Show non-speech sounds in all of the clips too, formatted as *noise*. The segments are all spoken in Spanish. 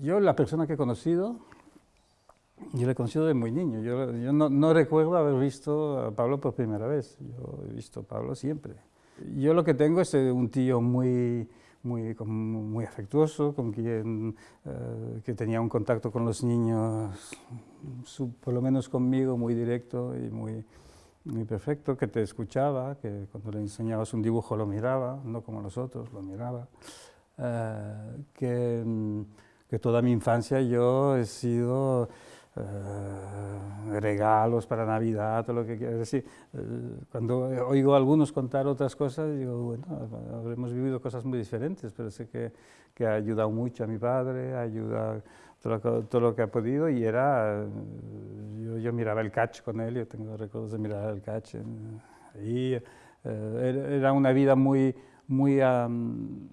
yo la persona que he conocido, yo le he conocido de muy niño. Yo, yo no, no, recuerdo haber visto a Pablo por primera vez. Yo he visto a Pablo siempre. Yo lo que tengo es eh, un tío muy, muy, muy afectuoso, con quien eh, que tenía un contacto con los niños, su, por lo menos conmigo, muy directo y muy, muy perfecto, que te escuchaba, que cuando le enseñabas un dibujo lo miraba, no como los otros, lo miraba. Eh, que, que toda mi infancia yo he sido eh, regalos para Navidad o lo que quieras decir. Eh, cuando oigo a algunos contar otras cosas, digo, bueno, habremos vivido cosas muy diferentes, pero sé que, que ha ayudado mucho a mi padre, ha ayudado todo lo, todo lo que ha podido y era, yo, yo, miraba el catch con él, yo tengo recuerdos de mirar el catch ahí, eh, era una vida muy, muy, um,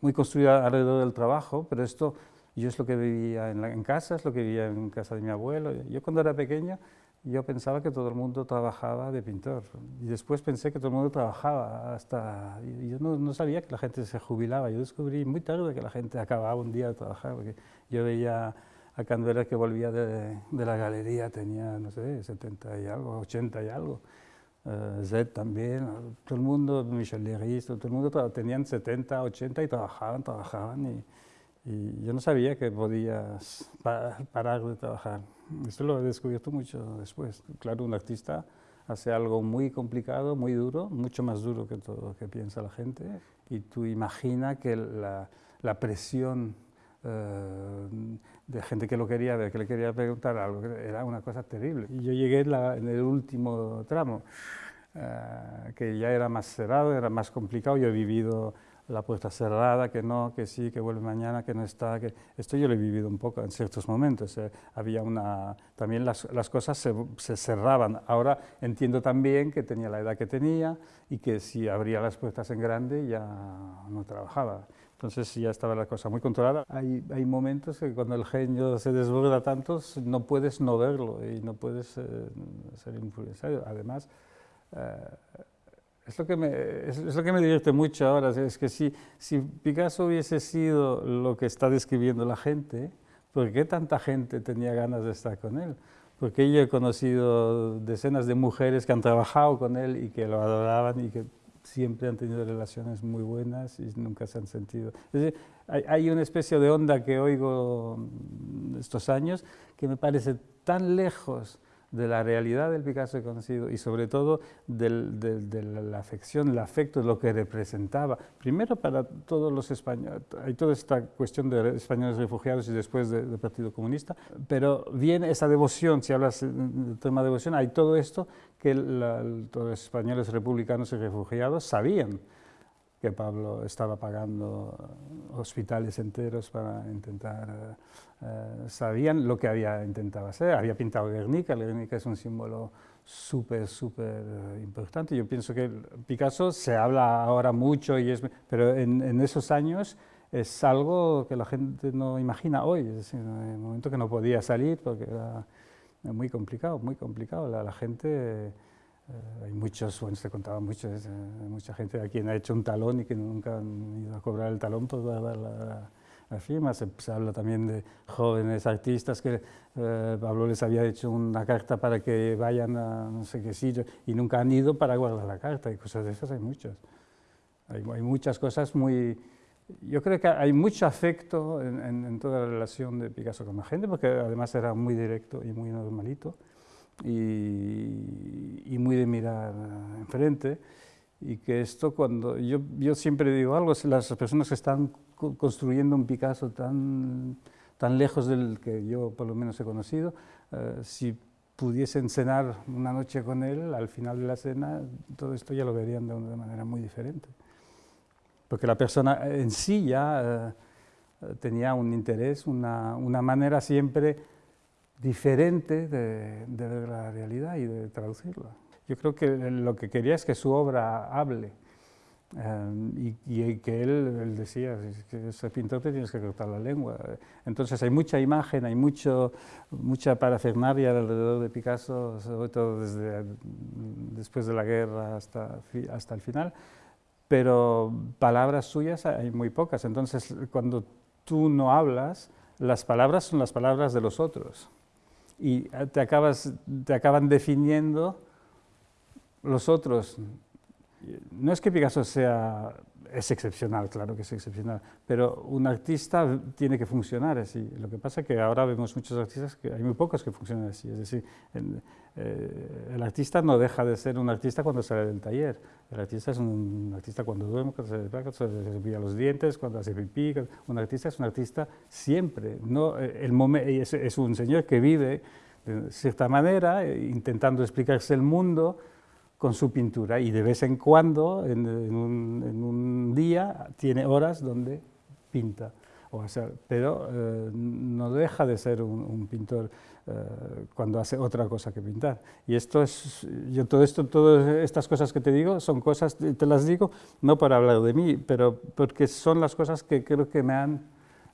muy construida alrededor del trabajo, pero esto yo es lo que vivía en, casa, es lo que vivía en casa de mi abuelo. Yo cuando era pequeño, yo pensaba que todo el mundo trabajaba de pintor. Y después pensé que todo el mundo trabajaba hasta... Yo no, no, sabía que la gente se jubilaba. Yo descubrí muy tarde que la gente acababa un día de trabajar, porque yo veía a Canberra que volvía de, de, la galería, tenía, no sé, 70 y algo, 80 y algo. Uh, Zed también, todo el mundo, Michel Leris, todo el mundo tenían 70, 80 y trabajaban, trabajaban. Y, y yo no sabía que podías parar de trabajar. Esto lo he descubierto mucho después. Claro, un artista hace algo muy complicado, muy duro, mucho más duro que todo lo que piensa la gente, y tú imagina que la, la presión eh, de gente que lo quería ver, que le quería preguntar algo, era una cosa terrible. Y yo llegué en, la, en el último tramo, eh, que ya era más cerrado, era más complicado, yo he vivido la puerta cerrada, que no, que sí, que vuelve mañana, que no está, que esto yo lo he vivido un poco en ciertos momentos. Eh, había una, también las, las cosas se, se, cerraban. Ahora entiendo también que tenía la edad que tenía y que si abría las puertas en grande ya no trabajaba. Entonces ya estaba la cosa muy controlada. Hay, hay momentos que cuando el genio se desborda tanto no puedes no verlo y no puedes eh, ser influenciado. Además, eh, es lo, que me, es, es lo que me divierte mucho ahora, es que si, si Picasso hubiese sido lo que está describiendo la gente, ¿por qué tanta gente tenía ganas de estar con él? Porque yo he conocido decenas de mujeres que han trabajado con él y que lo adoraban y que siempre han tenido relaciones muy buenas y nunca se han sentido... Es decir, hay, hay una especie de onda que oigo estos años que me parece tan lejos de la realidad del Picasso conocido y sobre todo de la afección, el afecto, lo que representaba, primero para todos los españoles, hay toda esta cuestión de españoles refugiados y después del de Partido Comunista, pero viene esa devoción, si hablas del tema de devoción, hay todo esto que la, los españoles republicanos y refugiados sabían, que Pablo estaba pagando hospitales enteros para intentar, eh, sabían lo que había intentado hacer, había pintado Guernica, Guernica es un símbolo súper, súper importante, yo pienso que Picasso se habla ahora mucho, y es, pero en, en, esos años es algo que la gente no imagina hoy, es decir, en el momento que no podía salir porque era muy complicado, muy complicado, la, la gente eh, hay muchos, bueno, se contaba mucho, eh, mucha gente a quien ha hecho un talón y que nunca han ido a cobrar el talón por dar la, la firma. Se, habla también de jóvenes artistas que eh, Pablo les había hecho una carta para que vayan a no sé qué sitio y nunca han ido para guardar la carta y cosas de esas hay muchas. Hay, muchas cosas muy... Yo creo que hay mucho afecto en, en toda la relación de Picasso con la gente porque además era muy directo y muy normalito y, y, muy de mirar enfrente y que esto cuando yo, yo siempre digo algo, las personas que están construyendo un Picasso tan, tan lejos del que yo por lo menos he conocido, eh, si pudiesen cenar una noche con él, al final de la cena todo esto ya lo verían de una manera muy diferente. Porque la persona en sí ya eh, tenía un interés, una, una manera siempre diferente de, de, la realidad y de traducirla. Yo creo que lo que quería es que su obra hable eh, y, y, que él, él decía, que ese pintor te tienes que cortar la lengua. Entonces hay mucha imagen, hay mucho, mucha parafernalia alrededor de Picasso, sobre todo desde después de la guerra hasta, hasta el final, pero palabras suyas hay muy pocas. Entonces cuando tú no hablas, las palabras son las palabras de los otros y te, acabas, te acaban definiendo los otros. No es que Picasso sea es excepcional, claro que es excepcional, pero un artista tiene que funcionar así. Lo que pasa es que ahora vemos muchos artistas, que hay muy pocos que funcionan así, es decir, el, eh, el artista no deja de ser un artista cuando sale del taller, el artista es un artista cuando duerme, cuando se cepilla los dientes, cuando hace pipí, un artista es un artista siempre, no, eh, el es, es un señor que vive de cierta manera, eh, intentando explicarse el mundo, con su pintura y de vez en cuando, en, un, día, tiene horas donde pinta. O sea, pero eh, no deja de ser un, pintor eh, cuando hace otra cosa que pintar. Y esto es, yo todo esto, todas estas cosas que te digo, son cosas, te las digo no para hablar de mí, pero porque son las cosas que creo que me han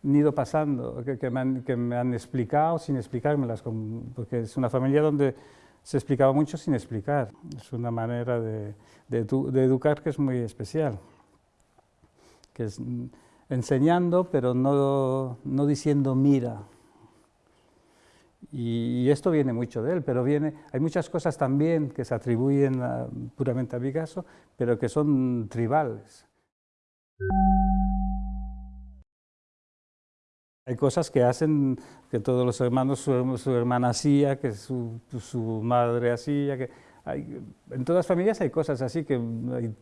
ido pasando, que, que, me, han, que me han explicado sin explicármelas, porque es una familia donde se explicaba mucho sin explicar. Es una manera de, educar que es muy especial, que es enseñando pero no, diciendo mira. Y, esto viene mucho de él, pero viene, hay muchas cosas también que se atribuyen puramente a Picasso, pero que son tribales. Hay cosas que hacen que todos los hermanos, su, hermana hacía, que su, su madre hacía, que hay, en todas las familias hay cosas así, que hay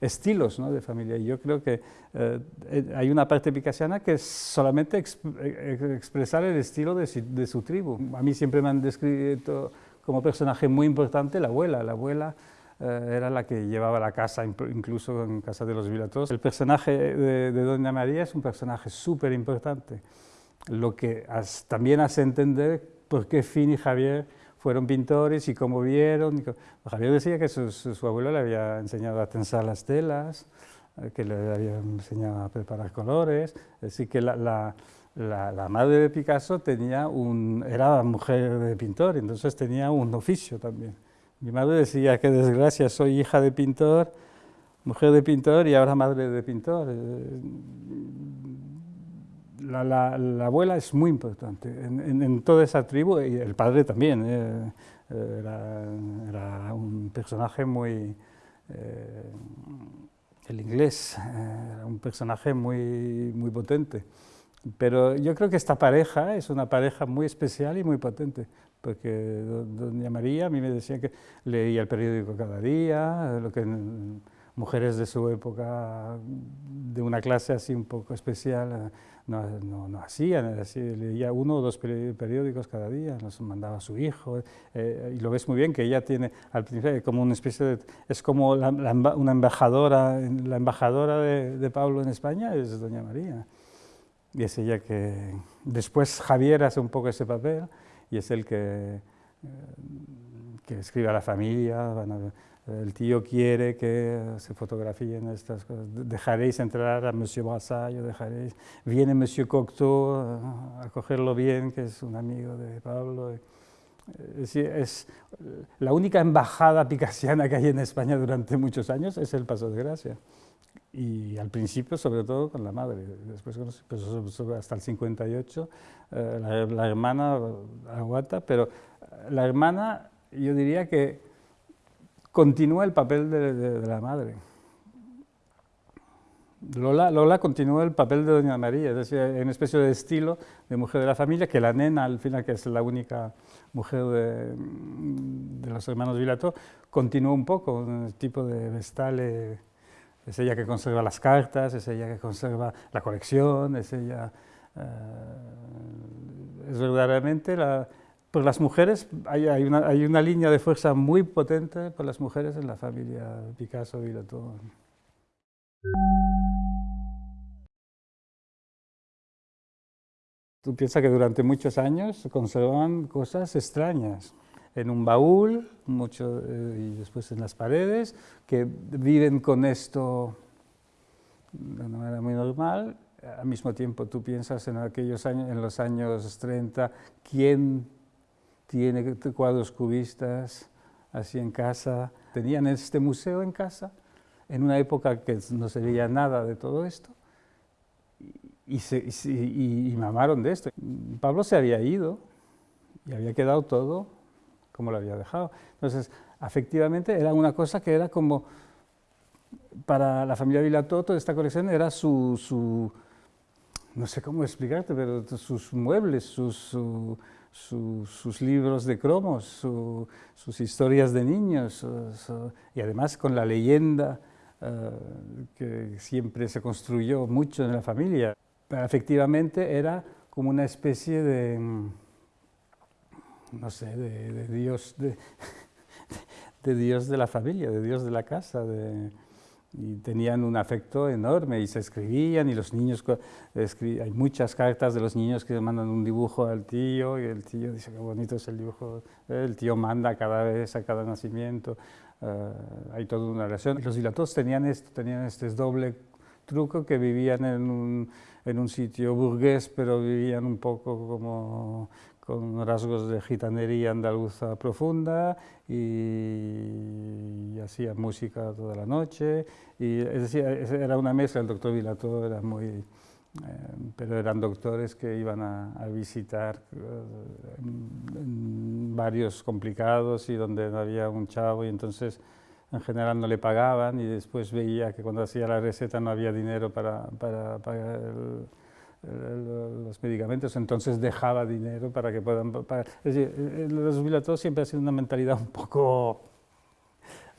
estilos ¿no? de familia. Y yo creo que eh, hay una parte picasiana que es solamente expresar el estilo de, de, su tribu. A mí siempre me han descrito como personaje muy importante la abuela. La abuela eh, era la que llevaba la casa, incluso en casa de los Vilatos. El personaje de, Doña María es un personaje súper importante, lo que también hace entender por qué Finn y Javier fueron pintores y cómo vieron. Javier decía que su, abuelo le había enseñado a tensar las telas, eh, que le había enseñado a preparar colores, es decir, que la, la, madre de Picasso tenía un, era mujer de pintor, entonces tenía un oficio también. Mi madre decía, qué desgracia, soy hija de pintor, mujer de pintor y ahora madre de pintor. Eh, la, abuela es muy importante en, toda esa tribu y el padre también. Eh, era, un personaje muy... Eh, el inglés era un personaje muy, muy potente. Pero yo creo que esta pareja es una pareja muy especial y muy potente, porque doña María a mí me decía que leía el periódico cada día, lo que mujeres de su época, de una clase así un poco especial, no, no, hacían, leía uno o dos periódicos cada día, nos mandaba a su hijo, eh, y lo ves muy bien que ella tiene, al principio, como una especie de, es como una embajadora, la embajadora de, de Pablo en España es doña María. Y es ella que... Después Javier hace un poco ese papel y es el que, eh, que escribe a la familia, el tío quiere que se fotografíen estas cosas, dejaréis entrar a Monsieur Brassailles, dejaréis, viene Monsieur Cocteau a cogerlo bien, que es un amigo de Pablo. Es, la única embajada picasiana que hay en España durante muchos años es el Paso de Gracia y al principio sobre todo con la madre, después pues, hasta el 58 eh, la, hermana aguanta, pero la hermana yo diría que continúa el papel de, la madre. Lola, Lola, continúa el papel de Doña María, es decir, en una especie de estilo de mujer de la familia, que la nena, al final, que es la única mujer de, de los hermanos Vilato, continúa un poco, un tipo de vestale es ella que conserva las cartas, es ella que conserva la colección, es ella... Eh, es verdaderamente. Por las mujeres hay, una, hay, una, línea de fuerza muy potente por las mujeres en la familia Picasso y. Tú piensas que durante muchos años se conservaban cosas extrañas en un baúl mucho, eh, y después en las paredes, que viven con esto de una manera muy normal. Al mismo tiempo tú piensas en aquellos años, en los años 30, ¿quién tiene cuadros cubistas así en casa? Tenían este museo en casa, en una época que no se veía nada de todo esto, y, se, y, mamaron de esto. Pablo se había ido y había quedado todo como lo había dejado. Entonces, efectivamente, era una cosa que era como, para la familia Vilató, toda esta colección era su, su no sé cómo explicarte, pero sus muebles, sus, sus libros de cromos, sus historias de niños, y además con la leyenda que siempre se construyó mucho en la familia. Pero efectivamente era como una especie de, mm, no sé, de, Dios, de, *laughs* de, Dios de la familia, de Dios de la casa, de, y tenían un afecto enorme y se escribían y los niños, hay muchas cartas de los niños que mandan un dibujo al tío y el tío dice qué bonito es el dibujo, el tío manda cada vez a cada nacimiento, eh, hay toda una relación. Los dilatos tenían esto, tenían este doble truco que vivían en un, en un sitio burgués, pero vivían un poco como con rasgos de gitanería andaluza profunda y, hacía música toda la noche. Y, es decir, era una mezcla, el doctor Vilato era muy... Eh, pero eran doctores que iban a, visitar eh, varios complicados y donde no había un chavo y entonces en general no le pagaban y después veía que cuando hacía la receta no había dinero para, para pagar el, los medicamentos, entonces dejaba dinero para que puedan pagar. Es decir, los jubilados siempre ha sido una mentalidad un poco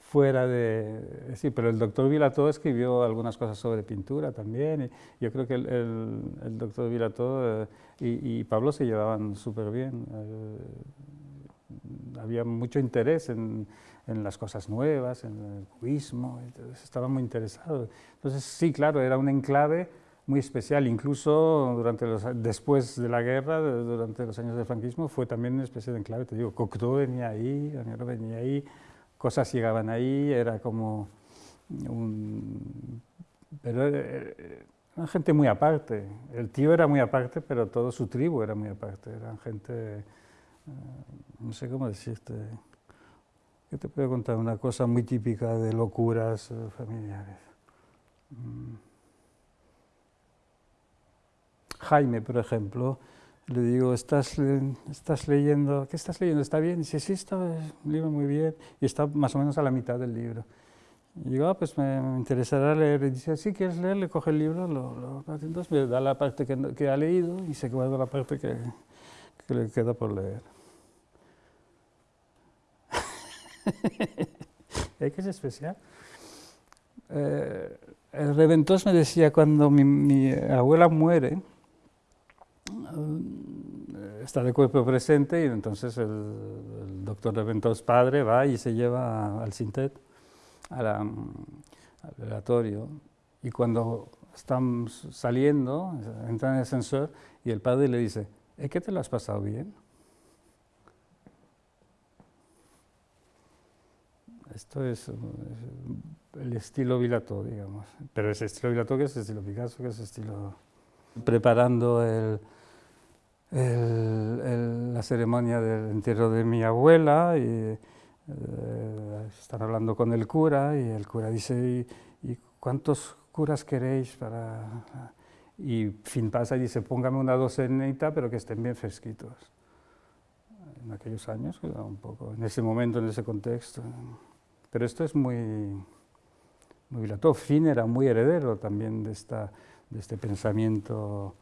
fuera de... Sí, pero el doctor Vilató escribió algunas cosas sobre pintura también, y yo creo que el, el, doctor Vilató eh, y, Pablo se llevaban súper bien. Eh, había mucho interés en, en, las cosas nuevas, en el cubismo, estaban muy interesados. Entonces, sí, claro, era un enclave muy especial, incluso durante los, después de la guerra, durante los años del franquismo, fue también una especie de enclave, te digo, Cocteau venía ahí, Daniel venía ahí, cosas llegaban ahí, era como un... pero era eh, una gente muy aparte, el tío era muy aparte, pero todo su tribu era muy aparte, eran gente, eh, no sé cómo decirte, ¿qué te puedo contar? Una cosa muy típica de locuras eh, familiares. Mm. Jaime, por ejemplo, le digo, ¿estás, estás leyendo? ¿Qué estás leyendo? ¿Está bien? Y dice, sí, está un libro muy bien. Y está más o menos a la mitad del libro. Y digo, ah, pues me, interesará leer. Y dice, sí, ¿quieres leer? Le coge el libro, lo, lo, entonces me da la parte que, que, ha leído y se guarda la parte que, que le queda por leer. *laughs* ¿Es que es especial? Eh, el Reventós me decía, cuando mi, mi abuela muere, eh, está de cuerpo presente y entonces el, doctor Reventos padre va y se lleva al Sintet, al velatorio, y cuando están saliendo, entra en el ascensor y el padre le dice, ¿es que te lo has pasado bien? Esto es, el estilo Vilato, digamos, pero ese estilo Vilato que es el estilo Picasso, que es el estilo... Preparando el, la ceremonia del entierro de mi abuela y eh, están hablando con el cura y el cura dice, ¿y, cuántos curas queréis para...? Y fin pasa y dice, póngame una docenita, pero que estén bien fresquitos. En aquellos años, un poco, en ese momento, en ese contexto. Pero esto es muy, muy. Fin era muy heredero también de, esta, de este pensamiento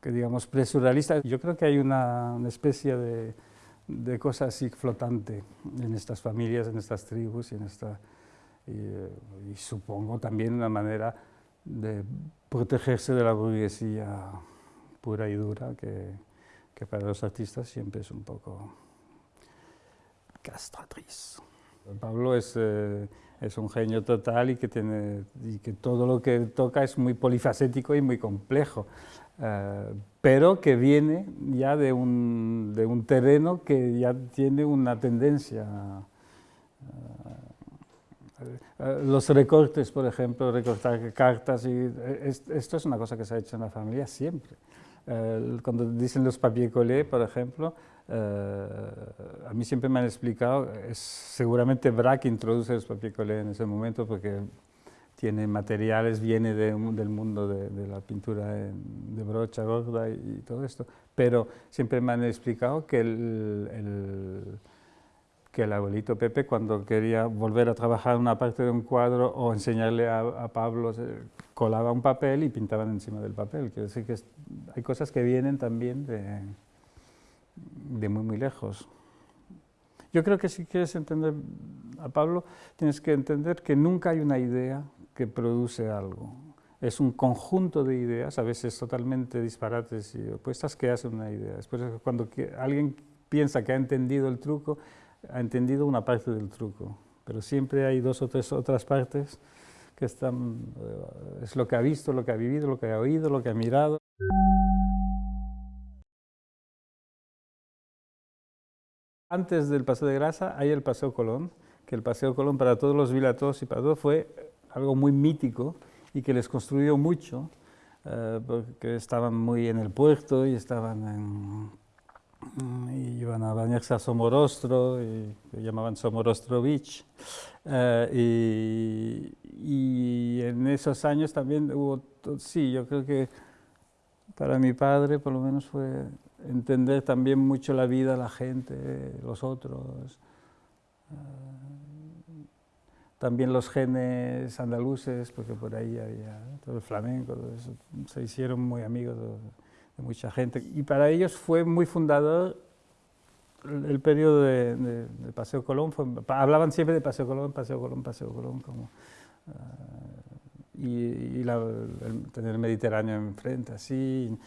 que digamos presurrealista. Yo creo que hay una, una especie de, de, cosa así flotante en estas familias, en estas tribus y en esta y, supongo también una manera de protegerse de la burguesía pura y dura que, que para los artistas siempre es un poco castratriz. Pablo es, eh, es un genio total y que, tiene, y que todo lo que toca es muy polifacético y muy complejo. Eh, pero que viene ya de un, de un, terreno que ya tiene una tendencia. Eh, los recortes, por ejemplo, recortar cartas, y esto es una cosa que se ha hecho en la familia siempre. Eh, cuando dicen los papier collé, por ejemplo, a mí siempre me han explicado, es seguramente Braque introduce los papier collé en ese momento porque tiene materiales, viene del mundo de, la pintura de brocha gorda y, todo esto, pero siempre me han explicado que el, que el abuelito Pepe cuando quería volver a trabajar una parte de un cuadro o enseñarle a, Pablo, colaba un papel y pintaban encima del papel. Quiere decir que hay cosas que vienen también de, de muy, muy lejos. Yo creo que si quieres entender a Pablo, tienes que entender que nunca hay una idea que produce algo. Es un conjunto de ideas, a veces totalmente disparates y opuestas, que hacen una idea. Después, cuando alguien piensa que ha entendido el truco, ha entendido una parte del truco. Pero siempre hay dos o tres otras partes que están, eh, es lo que ha visto, lo que ha vivido, lo que ha oído, lo que ha mirado. Antes del Paseo de Grasa hay el Paseo Colón, que el Paseo Colón para todos los vilatos y para todos fue algo muy mítico y que les construyó mucho, eh, porque estaban muy en el puerto y estaban en, y iban a bañarse a Somorostro, y lo llamaban Somorostro Beach, eh, y, y, en esos años también hubo, sí, yo creo que para mi padre por lo menos fue entender también mucho la vida, la gente, los otros. Eh, también los genes andaluces, porque por ahí había todo el flamenco, se hicieron muy amigos de, mucha gente. Y para ellos fue muy fundador el, periodo de, Paseo Colón, hablaban siempre de Paseo Colón, Paseo Colón, Paseo Colón, como, eh, y, tener el Mediterráneo enfrente, así,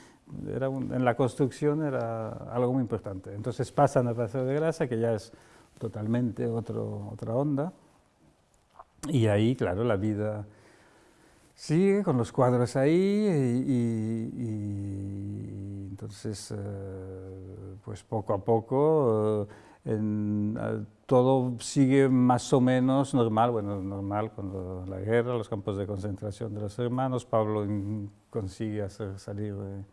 era en la construcción era algo muy importante. Entonces pasan a Paseo de Grasa, que ya es totalmente otro, otra onda, y ahí, claro, la vida sigue con los cuadros ahí y, entonces, eh, pues poco a poco, eh, todo sigue más o menos normal, bueno, normal cuando la guerra, los campos de concentración de los hermanos, Pablo consigue hacer salir de, eh,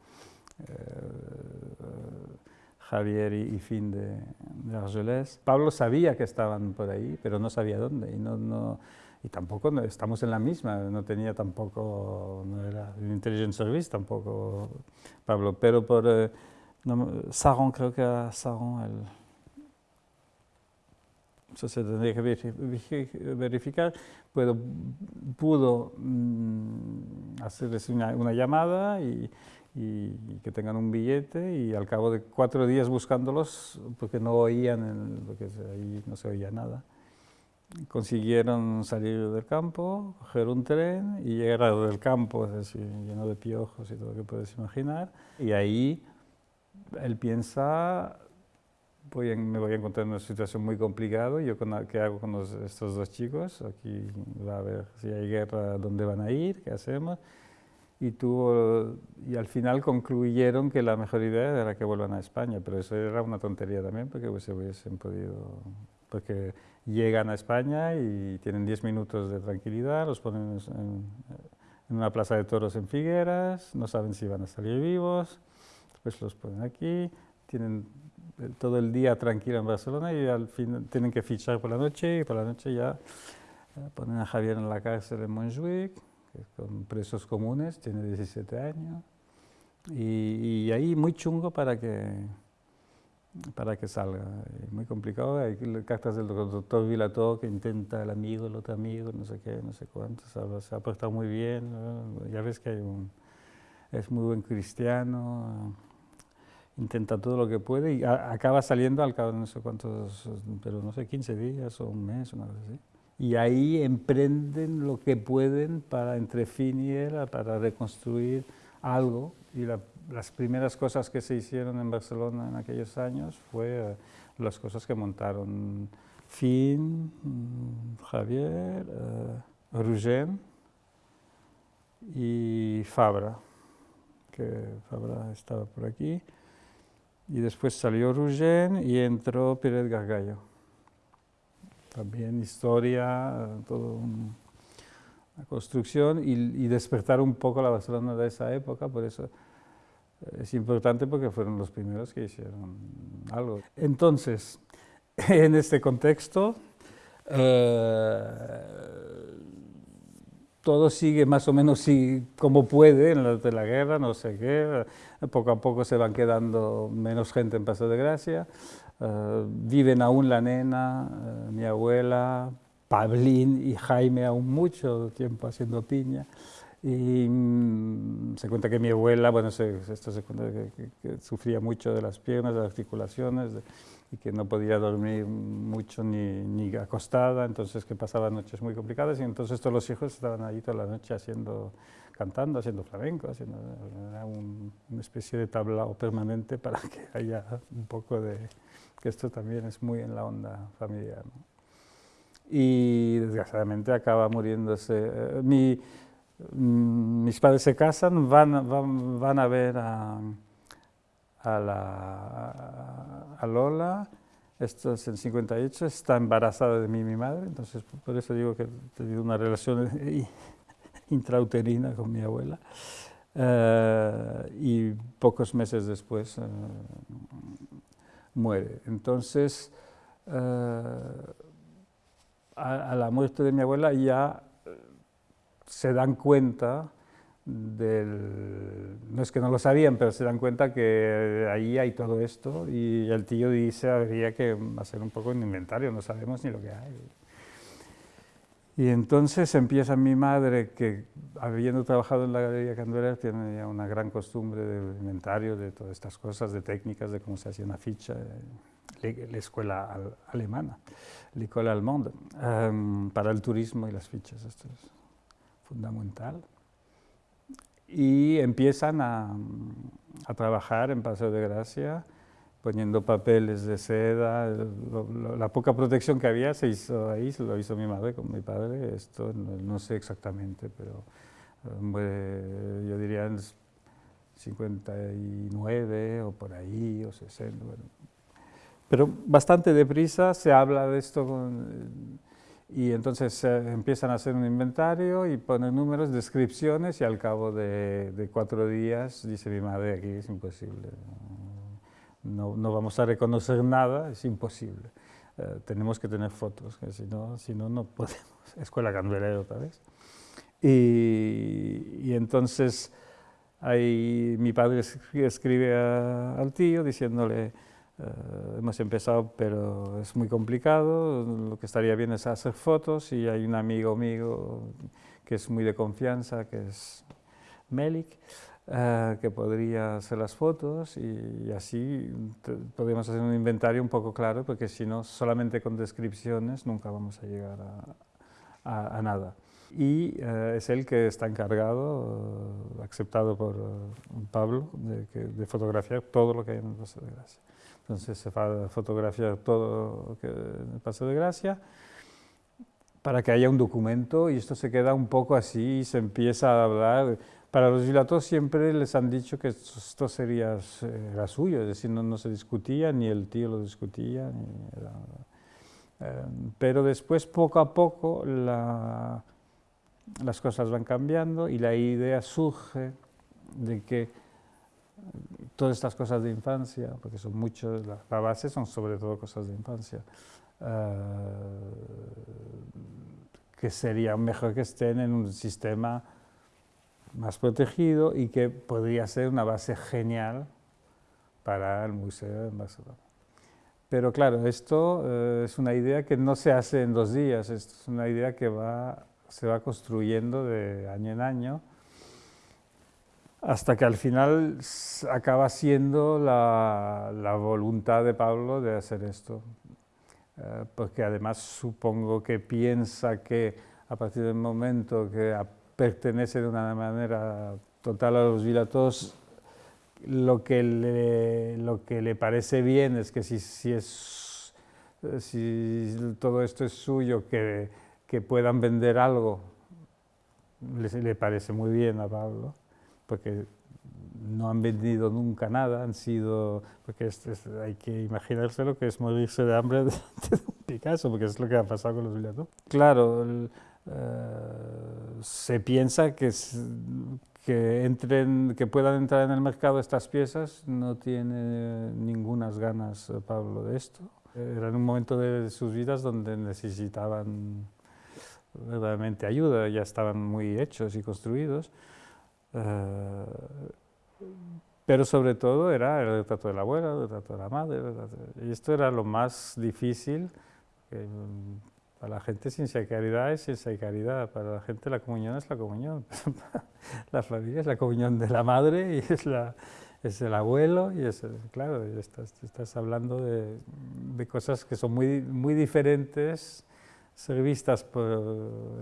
Javier y, Fin de, de. Pablo sabía que estaban por ahí, pero no sabía dónde, y, tampoco estamos en la misma, no tenía tampoco, no era un intelligence service tampoco Pablo, pero por eh, Saron, creo que era Saron, el, eso se tendría que verificar, puedo, pudo mm, hacerles una, una llamada y, y, que tengan un billete y al cabo de cuatro días buscándolos, porque no oían, porque ahí no se oía nada, consiguieron salir del campo, coger un tren y llegar del campo, es decir, lleno de piojos y todo lo que puedes imaginar, y ahí él piensa, voy me voy a encontrar en una situación muy complicada, yo qué hago con estos dos chicos, aquí va a ver si hay guerra, dónde van a ir, qué hacemos, y, tuvo, y al final concluyeron que la mejor idea era que vuelvan a España, pero eso era una tontería también porque se hubiesen podido, porque llegan a España y tienen 10 minutos de tranquilidad, los ponen en, en, una plaza de toros en Figueras, no saben si van a salir vivos, después los ponen aquí, tienen todo el día tranquilo en Barcelona y al fin tienen que fichar por la noche y por la noche ya eh, ponen a Javier en la cárcel en Montjuic, con presos comunes, tiene 17 años, y, ahí muy chungo para que, para que salga, muy complicado, hay cartas del doctor Vilató que intenta el amigo, el otro amigo, no sé qué, no sé cuánto, se ha, portado muy bien, ya ves que hay un, es muy buen cristiano, intenta todo lo que puede y acaba saliendo al cabo de no sé cuántos, pero no sé, 15 días o un mes, una vez así y ahí emprenden lo que pueden para entre fin y él, para reconstruir algo. Y las primeras cosas que se hicieron en Barcelona en aquellos años fue eh, las cosas que montaron Fin, mm, Javier, uh, y Fabra, que Fabra estaba por aquí. Y después salió Rugén y entró Pérez Gargallo también historia, toda la construcción y, despertar un poco la Barcelona de esa época, por eso es importante porque fueron los primeros que hicieron algo. Entonces, *laughs* en este contexto, eh, todo sigue más o menos como puede en la de la guerra, no sé qué, poco a poco se van quedando menos gente en Paso de Gracia, eh, viven aún la nena, eh, mi abuela, Pablín y Jaime aún mucho tiempo haciendo piña. Y mm, se cuenta que mi abuela, bueno, esto se cuenta que, sufría mucho de las piernas, de las articulaciones, y que no podía dormir mucho ni, ni, acostada, entonces que pasaba noches muy complicadas, y entonces todos los hijos estaban ahí toda la noche haciendo, cantando, haciendo flamenco, haciendo una especie de tablao permanente para que haya un poco de, que esto también es muy en la onda familiar. Y desgraciadamente acaba muriéndose. Eh, mi, mm, mis padres se casan, van, van, van a ver a a, la, a Lola, esto es en 58, está embarazada de mí mi madre, entonces por eso digo que he tenido una relación *laughs* intrauterina con mi abuela. Eh, y pocos meses después eh, muere. Entonces, eh, a, la muerte de mi abuela ya se dan cuenta del, no es que no lo sabían, pero se dan cuenta que ahí hay todo esto y el tío dice habría que hacer un poco un inventario, no sabemos ni lo que hay. Y entonces empieza mi madre, que habiendo trabajado en la Galería Candueler, tiene ya una gran costumbre de inventario de todas estas cosas, de técnicas, de cómo se hacía una ficha, la escuela alemana, l'école allemande, um, para el turismo y las fichas, esto es fundamental. Y empiezan a, a, trabajar en Paseo de Gracia, poniendo papeles de seda, la poca protección que había se hizo ahí, se lo hizo mi madre con mi padre, esto no, sé exactamente, pero eh, yo diría en 59 o por ahí, o 60, pero bastante deprisa se habla de esto con y entonces empiezan a hacer un inventario y ponen números, descripciones y al cabo de, cuatro días dice mi madre aquí es imposible, no, no vamos a reconocer nada, es imposible. Eh, tenemos que tener fotos, que si no, si no, no podemos. *laughs* Escuela Candelera otra vez. Y, entonces ahí mi padre escribe al tío diciéndole, eh, hemos empezado, pero es muy complicado. Lo que estaría bien es hacer fotos y hay un amigo mío que es muy de confianza, que es Melik, eh, que podría hacer las fotos y, así podemos hacer un inventario un poco claro, porque si no, solamente con descripciones nunca vamos a llegar a, nada. Y eh, es él que está encargado, aceptado por Pablo, de, de, fotografiar todo lo que hay en el Paso de Gracia. Entonces se va a fotografiar todo el Paso de Gracia para que haya un documento y esto se queda un poco así y se empieza a hablar. Para los dilatos siempre les han dicho que esto sería era suyo, es decir, no, se discutía, ni el tío lo discutía. Eh, pero después, poco a poco, las cosas van cambiando y la idea surge de que todas estas cosas de infancia, porque son muchos, la, base son sobre todo cosas de infancia, eh, que sería mejor que estén en un sistema más protegido y que podría ser una base genial para el museo en Barcelona. Pero claro, esto eh, es una idea que no se hace en dos días, es una idea que va, se va construyendo de año en año, hasta que al final acaba siendo la, voluntad de Pablo de hacer esto, eh, porque además supongo que piensa que a partir del momento que pertenece de una manera total a los vilatos, lo que le, lo que le parece bien es que si, si, es, si todo esto es suyo, que, que puedan vender algo, le, parece muy bien a Pablo porque no han vendido nunca nada, han sido, porque hay que imaginarse lo que es morirse de hambre *laughs* de, un Picasso, porque es lo que ha pasado con los billetes. Claro, eh, se piensa que, que, entren, que puedan entrar en el mercado estas piezas, no tiene ninguna ganas eh, Pablo de esto. Era en un momento de sus vidas donde necesitaban verdaderamente ayuda, ya estaban muy hechos y construidos. Eh, pero sobre todo era el retrato de la abuela, el retrato de la madre, y esto era lo más difícil. para la gente ciencia y caridad es ciencia y caridad, para la gente la comunión es la comunión, *laughs* la familia es la comunión de la madre y es, la, es el abuelo, y es, claro, estás, estás hablando de, de, cosas que son muy, muy diferentes ser vistas por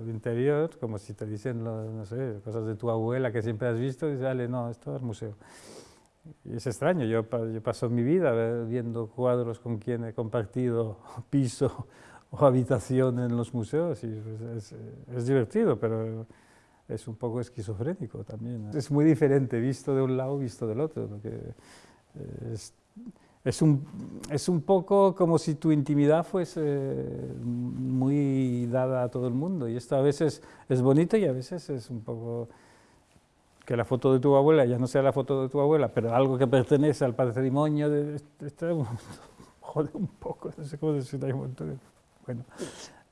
el interior, como si te dicen, no sé, cosas de tu abuela que siempre has visto, y dices, dale, no, esto es museo. Y es extraño, yo, yo paso mi vida viendo cuadros con quien he compartido *laughs* piso o habitación en los museos, y es, es, divertido, pero es un poco esquizofrénico también. Es muy diferente visto de un lado, visto del otro, porque es, es un, es un poco como si tu intimidad fuese muy dada a todo el mundo. Y esto a veces es bonito y a veces es un poco que la foto de tu abuela ya no sea la foto de tu abuela, pero algo que pertenece al patrimonio de este, *laughs* jode un poco, no sé cómo decirlo, bueno,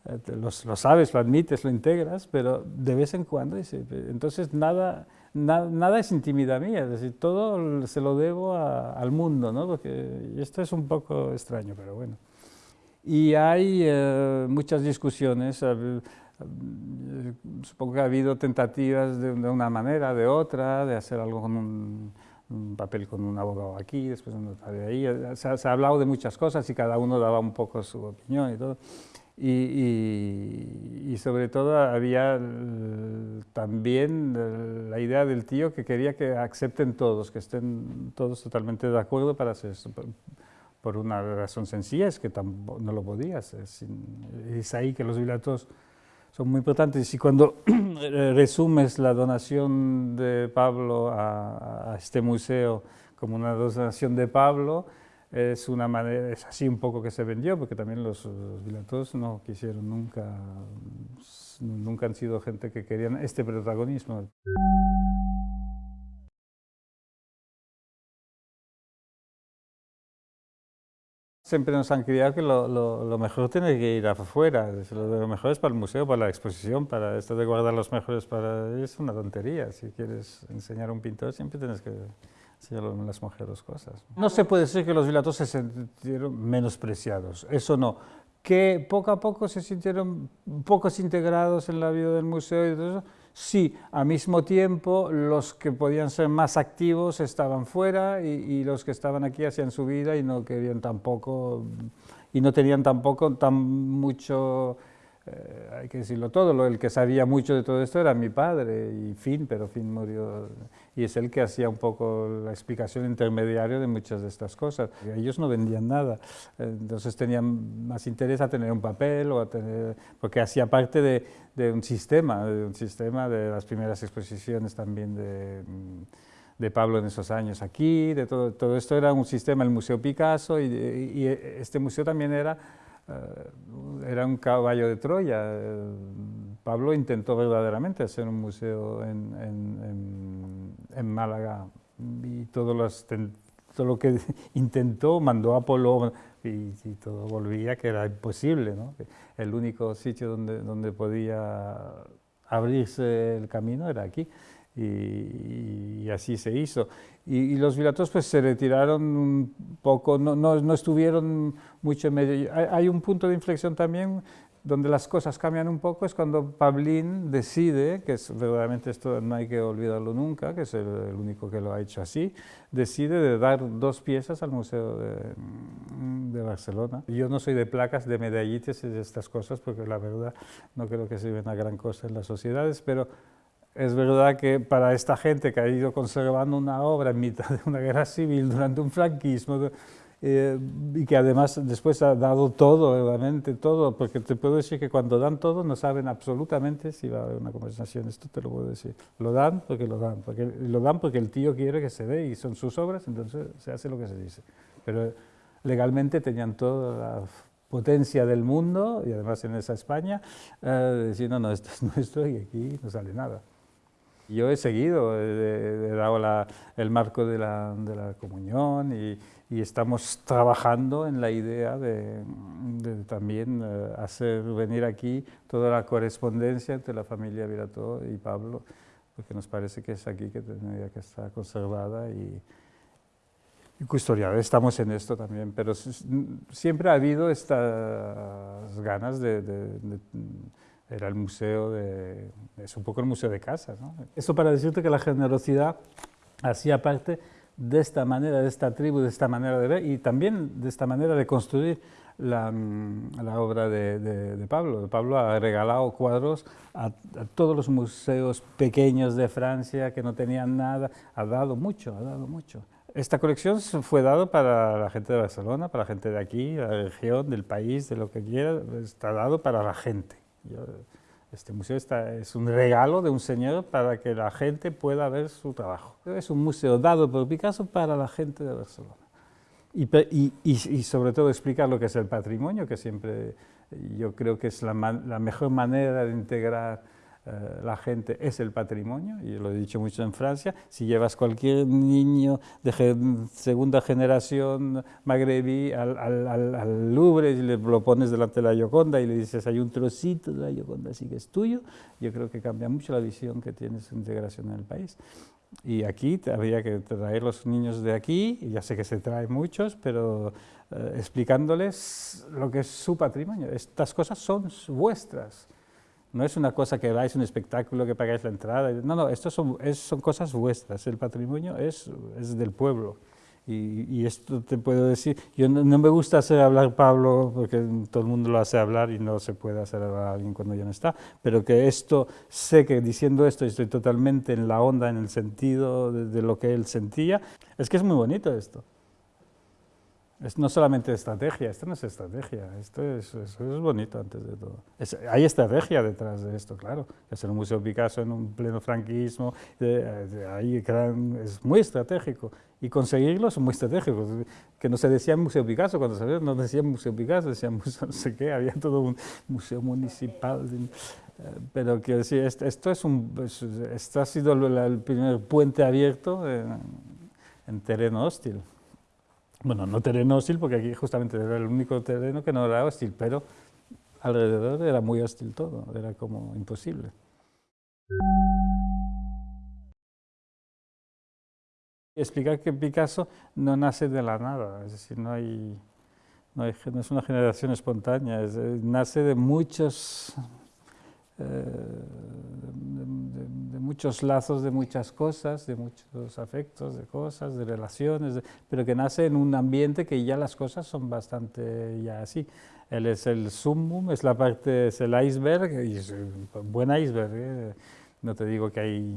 eh, lo, lo, sabes, lo admites, lo integras, pero de vez en cuando, entonces nada, nada es intimidad mía, es decir, todo se lo debo al mundo, ¿no? Porque esto es un poco extraño, pero bueno. Y hay eh, muchas discusiones, supongo que ha habido tentativas de, una manera, de otra, de hacer algo con un, papel con un abogado aquí, después un notario ahí, se, se ha hablado de muchas cosas y cada uno daba un poco su opinión y todo. Y, sobre todo había también la idea del tío que quería que acepten todos, que estén todos totalmente de acuerdo para hacer eso. Por una razón sencilla, es que no lo podías. Es, es ahí que los bilatos son muy importantes. Y cuando *clears throat* resumes la donación de Pablo a, a este museo como una donación de Pablo, es una manera, es así un poco que se vendió, porque también los, los no quisieron nunca, nunca han sido gente que querían este protagonismo. Siempre nos han criado que lo, lo, mejor tiene que ir afuera, lo mejor es para el museo, para la exposición, para esto de guardar los mejores para... es una tontería, si quieres enseñar a un pintor siempre tienes que No se puede decir que los vilatos se sintieron menospreciados, eso no. Que poco a poco se sintieron pocos integrados en la vida del museo y todo eso, sí, al mismo tiempo los que podían ser más activos estaban fuera y los que estaban aquí hacían su vida y no querían tampoco, y no tenían tampoco tan mucho eh, hay que decirlo todo, el que sabía mucho de todo esto era mi padre, y Finn, pero Finn murió, y es él que hacía un poco la explicación intermediaria de muchas de estas cosas. Ellos no vendían nada, entonces tenían más interés a tener un papel, o a tener, porque hacía parte de, de un sistema, de un sistema de las primeras exposiciones también de de Pablo en esos años aquí, de todo, todo esto era un sistema, el Museo Picasso, y, y este museo también era era un caballo de Troya. Eh, Pablo intentó verdaderamente hacer un museo en, Málaga y todo, lo que *laughs* intentó mandó a Apolo y, todo volvía que era imposible. ¿no? El único sitio donde, donde podía abrirse el camino era aquí y, así se hizo. Y, los vilatos pues se retiraron un poco, no, no, no, estuvieron mucho en medio. Hay, un punto de inflexión también donde las cosas cambian un poco, es cuando Pablín decide, que es verdaderamente esto no hay que olvidarlo nunca, que es el, único que lo ha hecho así, decide de dar dos piezas al Museo de, de, Barcelona. Yo no soy de placas, de medallitas y de estas cosas, porque la verdad no creo que sirven a gran cosa en las sociedades, pero es verdad que para esta gente que ha ido conservando una obra en mitad de una guerra civil durante un franquismo eh, y que además después ha dado todo, realmente todo, porque te puedo decir que cuando dan todo no saben absolutamente si va a haber una conversación, esto te lo puedo decir. Lo dan porque lo dan, porque lo dan porque el tío quiere que se dé y son sus obras, entonces se hace lo que se dice. Pero legalmente tenían toda la potencia del mundo, y además en esa España, eh, decir, no, no, esto es nuestro y aquí no sale nada. Yo he seguido, he, dado el marco de la, de la comunión y, y, estamos trabajando en la idea de, de también eh, hacer venir aquí toda la correspondencia entre la familia Virato y Pablo, porque nos parece que es aquí que tendría que estar conservada y, y custodiada. Estamos en esto también, pero siempre ha habido estas ganas de, de era el museo de... es un poco el museo de casa. ¿no? Eso para decirte que la generosidad hacía parte de esta manera, de esta tribu, de esta manera de ver y también de esta manera de construir la, mm, la obra de, de, Pablo. Pablo ha regalado cuadros a, a, todos los museos pequeños de Francia que no tenían nada, ha dado mucho, ha dado mucho. Esta colección fue dada para la gente de Barcelona, para la gente de aquí, la región, del país, de lo que quiera, está dado para la gente este museo está, es un regalo de un señor para que la gente pueda ver su trabajo. Es un museo dado por Picasso para la gente de Barcelona. Y, y, y, sobre todo explicar lo que es el patrimonio, que siempre yo creo que es la, la mejor manera de integrar eh, la gente es el patrimonio, y lo he dicho mucho en Francia, si llevas cualquier niño de segunda generación magrebí al, al, Louvre y le lo pones delante de la Gioconda y le dices hay un trocito de la Gioconda así que es tuyo, yo creo que cambia mucho la visión que tienes de integración en el país. Y aquí habría que traer los niños de aquí, ya sé que se traen muchos, pero eh, explicándoles lo que es su patrimonio. Estas cosas son vuestras. No es una cosa que vais un espectáculo, que pagáis la entrada. No, no, esto son, son cosas vuestras. El patrimonio es, es del pueblo. Y, y, esto te puedo decir, yo no, me gusta hacer hablar Pablo, porque todo el mundo lo hace hablar y no se puede hacer hablar a alguien cuando ya no está, pero que esto, sé que diciendo esto estoy totalmente en la onda, en el sentido de lo que él sentía, es que es muy bonito esto. Es no solamente estrategia, esto no es estrategia, esto es, es bonito antes de todo. hay estrategia detrás de esto, claro. Hacer un museo Picasso en un pleno franquismo, ahí es muy estratégico. Y conseguirlo es muy estratégico. Que no se decía Museo Picasso, cuando se no decían Museo Picasso, decían museo *laughs* no sé qué, había todo un museo municipal. Pero quiero decir, esto, es un, esto ha sido el primer puente abierto en, en terreno hostil. Bueno, no terreno hostil, porque aquí justamente era el único terreno que no era hostil, pero alrededor era muy hostil todo, era como imposible. Explicar que Picasso no nace de la nada, es decir, no, hay, no, es una generación espontánea, nace de muchos eh, muchos lazos de muchas cosas, de muchos afectos, de cosas, de relaciones, pero que nace en un ambiente que ya las cosas son bastante ya así. Él es el sumum, es la parte, es el iceberg, y es un buen iceberg, ¿eh? no te digo que hay,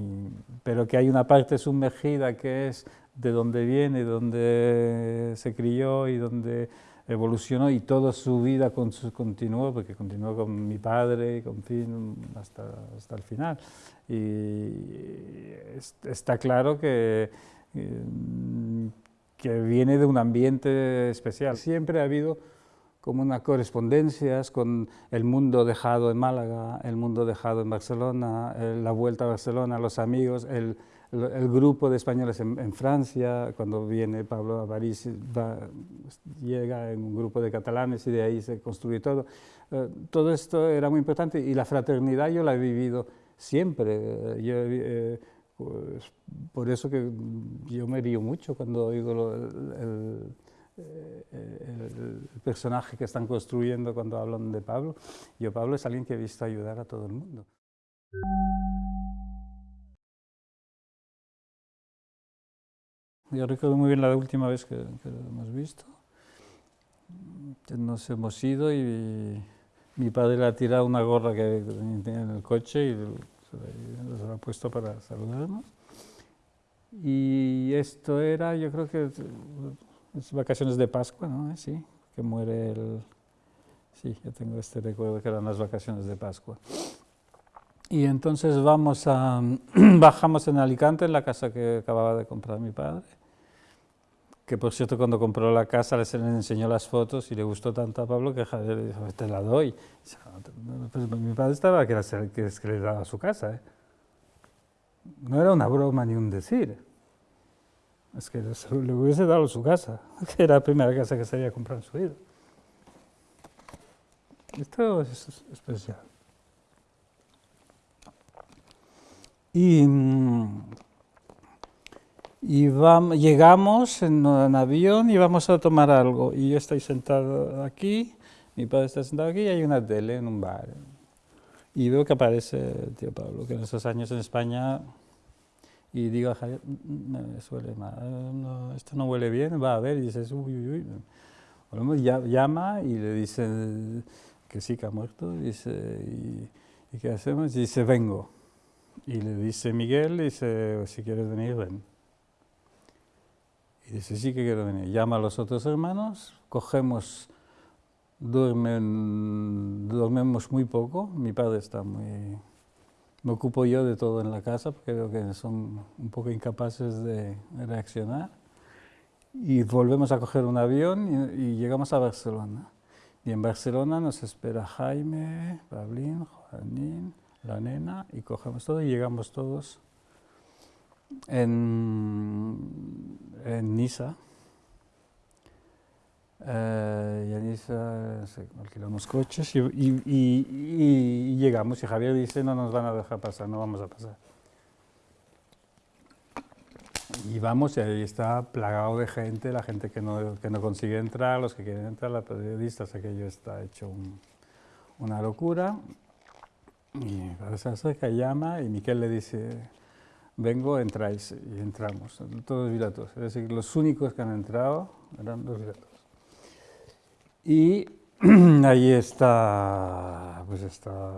pero que hay una parte sumergida que es de donde viene, donde se crió y donde evolucionó y toda su vida continuó, porque continuó con mi padre con fin, hasta, hasta el final. Y está claro que, mm, que viene de un ambiente especial. Siempre ha habido como unas correspondencias con el mundo dejado en Málaga, el mundo dejado en Barcelona, la vuelta a Barcelona, los amigos, el, el, grupo de españoles en, Francia, cuando viene Pablo a París, llega en un grupo de catalanes y de ahí se construye todo. Eh, todo esto era muy importante y la fraternidad yo la he vivido siempre. Yo, eh, pues, por eso que yo me río mucho cuando oigo el, el, personaje que están construyendo cuando hablan de Pablo. Yo Pablo es alguien que he visto ayudar a todo el mundo. Yo recuerdo muy bien la última vez que, lo hemos visto. Nos hemos ido y mi padre le ha tirado una gorra que tenía en el coche y se la ha puesto para saludarnos. Y esto era, yo creo que es vacaciones de Pascua, ¿no? Sí, que muere el... Sí, yo tengo este recuerdo que eran las vacaciones de Pascua. Y entonces vamos a, *clears throat* bajamos en Alicante, en la casa que acababa de comprar mi padre, que por cierto cuando compró la casa les enseñó las fotos y le gustó tanto a Pablo que le dijo, te la doy. Pues mi padre estaba que, que, que le daba su casa. ¿eh? no era una broma ni un decir. Es que le hubiese dado su casa, *laughs* que era la primera casa que se había comprado en su vida. Esto es especial. Y, y vamos, llegamos en avión y vamos a tomar algo. Y yo estoy sentado aquí, mi padre está sentado aquí y hay una tele en un bar. Y veo que aparece el tío Pablo, que en esos años en España, y digo a Javier, mm, me suele mal, esto no huele bien, va a ver, y dices, uy, uy, uy. llama y le dice que sí, que ha muerto, y dice, ¿y, qué hacemos? Y dice, vengo. Y le dice Miguel, dice, si quieres venir, ven. Y dice, sí que quiero venir. Llama a los otros hermanos, cogemos duermen, dormimos muy poco, mi padre está muy... Me ocupo yo de todo en la casa porque creo que son un poco incapaces de reaccionar. Y volvemos a coger un avión y, llegamos a Barcelona. Y en Barcelona nos espera Jaime, Pablín, Juanín, la nena, y cogemos todo y llegamos todos en, en Niza eh, Yanisa alquilamos coches y, y, y, llegamos y Javier dice no nos van a dejar pasar, no vamos a pasar. Y vamos y ahí está plagado de gente, la gente que no, que no consigue entrar, los que quieren entrar, los periodistas, aquello está hecho una locura. Y se acerca, llama y Miquel le dice, vengo, entráis y entramos, todos viratos. Es decir, los únicos que han entrado eran los viratos. Y *clears throat* ahí está, pues está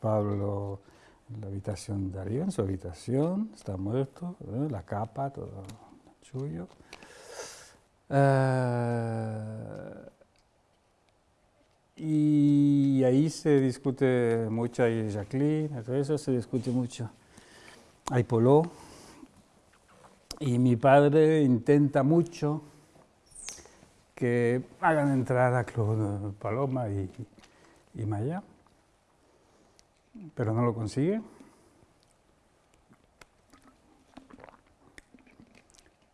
Pablo en la habitación de arriba, en su habitación, está muerto, ¿eh? la capa, todo suyo. Eh, y ahí se discute mucho, hay Jacqueline, todo eso se discute mucho. Hay Polo, y mi padre intenta mucho que hagan entrar a Claude Paloma y, Maya, pero no lo consigue.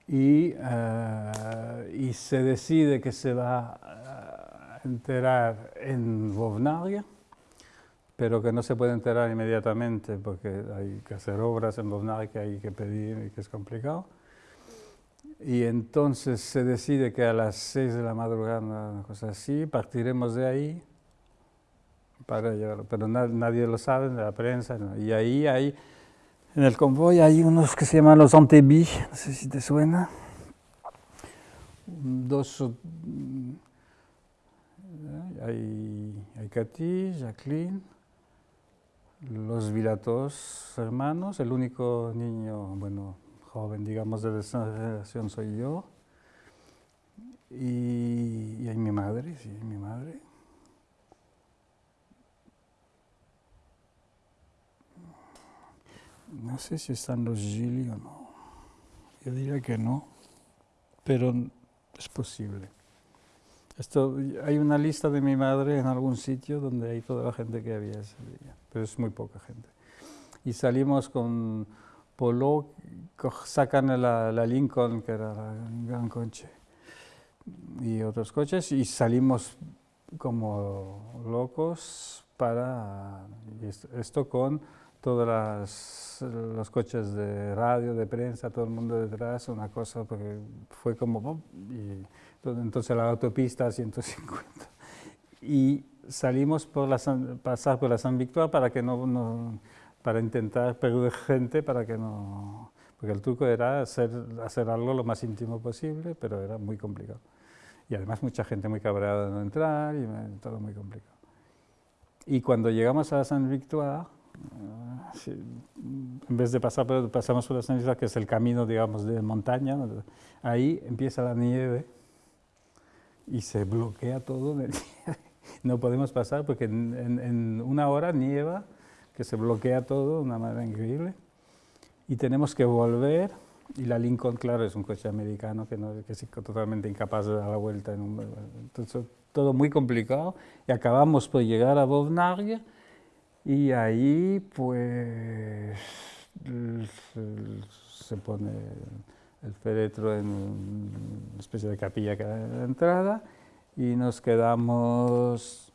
Y, eh, y, se decide que se va a enterar en Bovnaria, pero que no se puede enterar inmediatamente porque hay que hacer obras en Bovnaria que hay que pedir y que es complicado. Y entonces se decide que a las 6 de la madrugada, una cosa así, partiremos de ahí para llegar, pero nadie lo sabe, la prensa, y ahí hay, en el convoy hay unos que se llaman los Antebí, no sé si te suena, dos, hay, hay Katy, Jacqueline, los Vilatos hermanos, el único niño, bueno, joven, digamos, de esa generación soy yo. Y, hay mi madre, sí, mi madre. No sé si están los Gili o no. Yo diría que no, pero es posible. Esto, hay una lista de mi madre en algún sitio donde hay toda la gente que había ese día, pero es muy poca gente. Y salimos con Polo, sacan la, la, Lincoln, que era un gran coche, y otros coches, y salimos como locos para esto con todos los coches de radio, de prensa, todo el mundo detrás, una cosa, porque fue como, y entonces la autopista 150. Y salimos por la, pasar por la San Victoire para que no, no para intentar perder gente para que no... Porque el truco era hacer, hacer algo lo más íntimo posible, pero era muy complicado. Y además mucha gente muy cabreada de no entrar y todo muy complicado. Y cuando llegamos a San Victoire, eh, en vez de pasar pasamos por la San Victoire, que es el camino, digamos, de montaña, ahí empieza la nieve y se bloquea todo de nieve. *laughs* No podemos pasar porque en, en una hora nieva que se bloquea todo de una manera increíble. Y tenemos que volver, y la Lincoln, claro, es un coche americano que, no, que es totalmente incapaz de dar la vuelta. En un, entonces, todo muy complicado. Y acabamos por llegar a Bovnaria, y ahí, pues, se pone el féretro en una especie de capilla que en la entrada y nos quedamos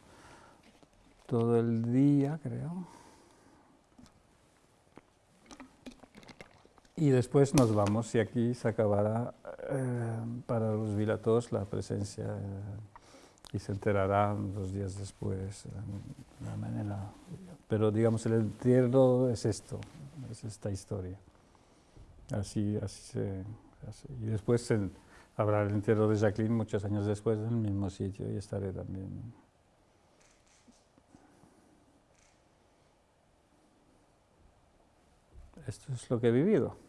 todo el día, creo. Y después nos vamos y aquí se acabará eh, para los vilatos la presencia eh, y se enterarán dos días después la manera. Pero digamos el entierro es esto, es esta historia. Así, así se... y después habrá el entierro de Jacqueline muchos años después en el mismo sitio y estaré también. Esto es lo que he vivido.